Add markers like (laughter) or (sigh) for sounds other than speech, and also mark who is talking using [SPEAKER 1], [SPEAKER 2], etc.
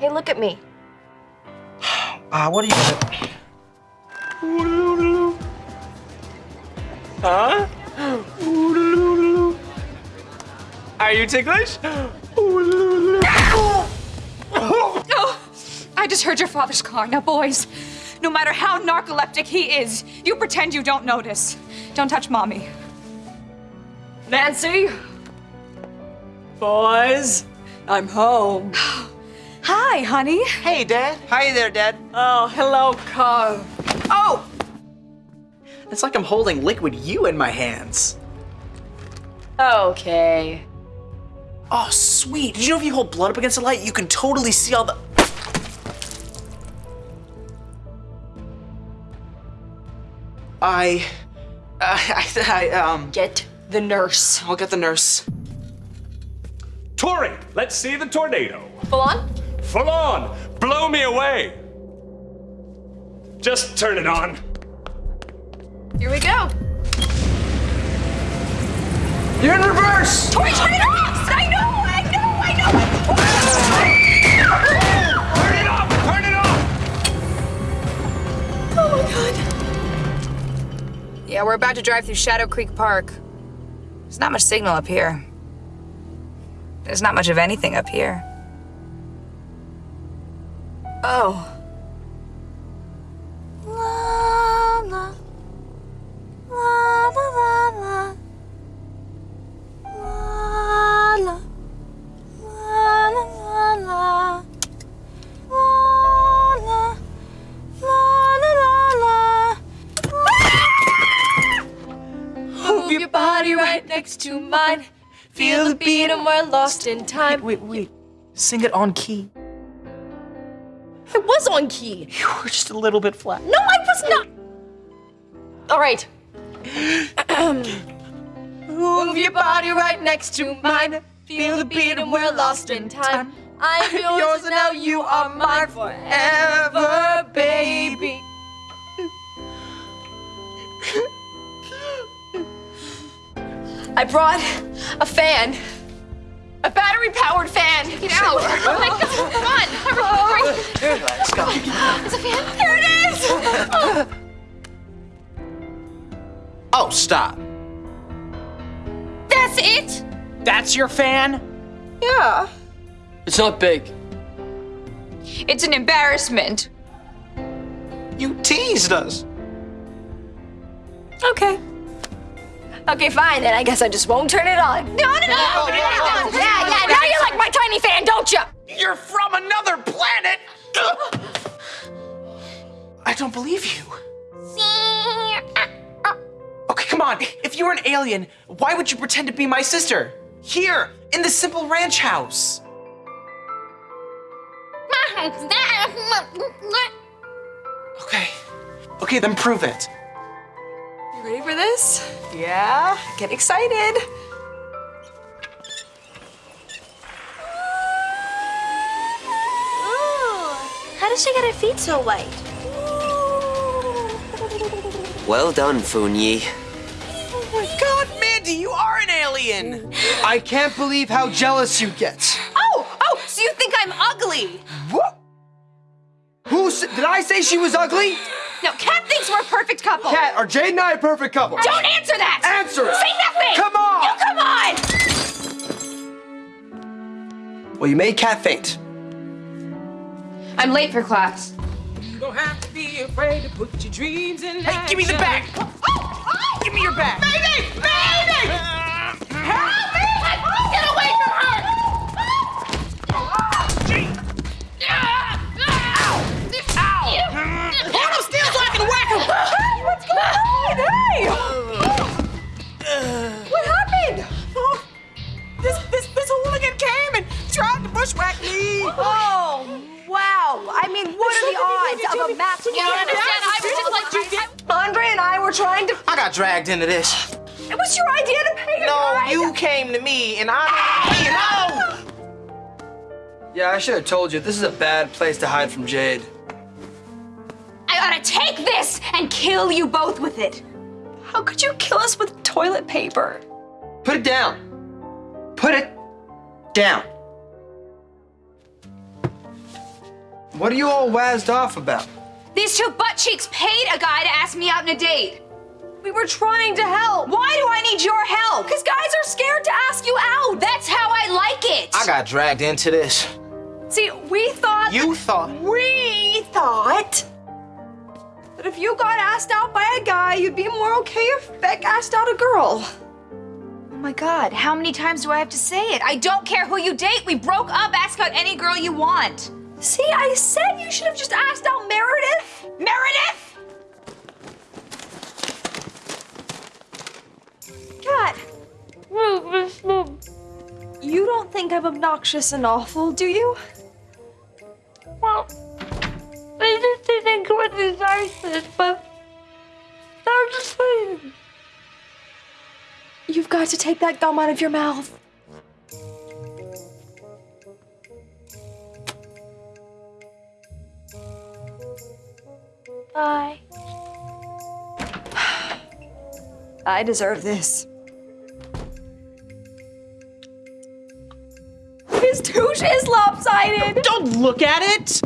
[SPEAKER 1] Hey, look at me.
[SPEAKER 2] Uh, (sighs) what are you gonna...
[SPEAKER 3] Huh? Are you ticklish?
[SPEAKER 4] Oh, I just heard your father's car. Now, boys, no matter how narcoleptic he is, you pretend you don't notice. Don't touch mommy.
[SPEAKER 1] Nancy?
[SPEAKER 5] Boys, I'm home. (sighs) (sighs)
[SPEAKER 4] Hi, honey.
[SPEAKER 2] Hey, Dad. Hi there, Dad.
[SPEAKER 5] Oh, hello, Carl.
[SPEAKER 2] Oh! It's like I'm holding liquid you in my hands.
[SPEAKER 1] Okay.
[SPEAKER 2] Oh, sweet. Did you know if you hold blood up against the light, you can totally see all the... I... Uh, I, I, um...
[SPEAKER 1] Get the nurse.
[SPEAKER 2] I'll get the nurse.
[SPEAKER 3] Tori, let's see the tornado.
[SPEAKER 1] Full on?
[SPEAKER 3] Full on. Blow me away. Just turn it on.
[SPEAKER 1] Here we go.
[SPEAKER 2] You're in reverse!
[SPEAKER 4] Tori, turn it off! I know, I know, I know!
[SPEAKER 3] Turn it off! Turn it off!
[SPEAKER 4] Oh my god.
[SPEAKER 6] Yeah, we're about to drive through Shadow Creek Park. There's not much signal up here. There's not much of anything up here. Oh. La la. La la la la. La la. La la la la. La la. La la la la.
[SPEAKER 1] Move your body right next to mine. Feel the beat and we're lost in time.
[SPEAKER 2] Wait, wait. Sing it on key.
[SPEAKER 1] I was on key.
[SPEAKER 2] You were just a little bit flat.
[SPEAKER 1] No, I was not. All right. Move your body right next to mine. Feel the beat and we're lost in time. I'm yours and now you are mine forever, baby. I brought a fan. A battery-powered fan. Get out. Oh my God, come on. Hurry, hurry.
[SPEAKER 2] Let's go.
[SPEAKER 1] It's a fan. Here it is. (laughs)
[SPEAKER 2] Oh, stop.
[SPEAKER 4] That's it?
[SPEAKER 2] That's your fan?
[SPEAKER 1] Yeah.
[SPEAKER 5] It's not big.
[SPEAKER 4] It's an embarrassment.
[SPEAKER 2] You teased us.
[SPEAKER 1] Okay. Okay, fine. Then I guess I just won't turn it on.
[SPEAKER 4] No, no, no.
[SPEAKER 1] Yeah, yeah. Now you like my tiny fan, don't you?
[SPEAKER 2] You're from another planet! I don't believe you. Okay, come on. If you were an alien, why would you pretend to be my sister? Here, in the simple ranch house. (laughs) Okay. Okay, then prove it.
[SPEAKER 1] You ready for this? Yeah. Get excited.
[SPEAKER 7] Ooh, how does she get her feet so white?
[SPEAKER 8] Well done, Funyi.
[SPEAKER 2] Oh my god, Mandy, you are an alien!
[SPEAKER 9] I can't believe how jealous you get.
[SPEAKER 1] Oh, oh, so you think I'm ugly?
[SPEAKER 9] What? Who did I say she was ugly?
[SPEAKER 4] No, Cat thinks we're a perfect couple.
[SPEAKER 9] Cat, are Jade and I a perfect couple?
[SPEAKER 4] Don't answer that!
[SPEAKER 9] Answer it!
[SPEAKER 4] Say nothing!
[SPEAKER 9] Come on!
[SPEAKER 4] You come on!
[SPEAKER 9] Well, you made Cat faint.
[SPEAKER 6] I'm late for class.
[SPEAKER 5] You don't have to be afraid to put your dreams in
[SPEAKER 2] Hey, give me the bag!
[SPEAKER 5] Oh,
[SPEAKER 1] oh, give me your bag! Odds of?
[SPEAKER 4] You don't understand. I was just like,
[SPEAKER 1] Andre and I were trying to.
[SPEAKER 2] I got dragged into this.
[SPEAKER 1] It was your idea to pay a
[SPEAKER 2] No,
[SPEAKER 1] guy.
[SPEAKER 2] you came to me and I. No!
[SPEAKER 9] Yeah, I should have told you. This is a bad place to hide from Jade.
[SPEAKER 4] I ought to take this and kill you both with it.
[SPEAKER 1] How could you kill us with toilet paper?
[SPEAKER 9] Put it down. Put it down. What are you all wazzed off about?
[SPEAKER 4] These two butt cheeks paid a guy to ask me out on a date.
[SPEAKER 1] We were trying to help.
[SPEAKER 4] Why do I need your help?
[SPEAKER 1] Because guys are scared to ask you out.
[SPEAKER 4] That's how I like it.
[SPEAKER 2] I got dragged into this.
[SPEAKER 1] See, we thought.
[SPEAKER 2] You thought.
[SPEAKER 1] We thought. That if you got asked out by a guy, you'd be more okay if Beck asked out a girl.
[SPEAKER 4] Oh my god, how many times do I have to say it? I don't care who you date. We broke up. Ask out any girl you want.
[SPEAKER 1] See, I said you should have just asked out Meredith.
[SPEAKER 4] Meredith!
[SPEAKER 1] Cat. You don't think I'm obnoxious and awful, do you?
[SPEAKER 7] Well, I just didn't go with the nicest, but I'm just saying.
[SPEAKER 1] You've got to take that gum out of your mouth.
[SPEAKER 7] Bye. (sighs)
[SPEAKER 1] I deserve this. His touche is lopsided.
[SPEAKER 5] Don't look at it.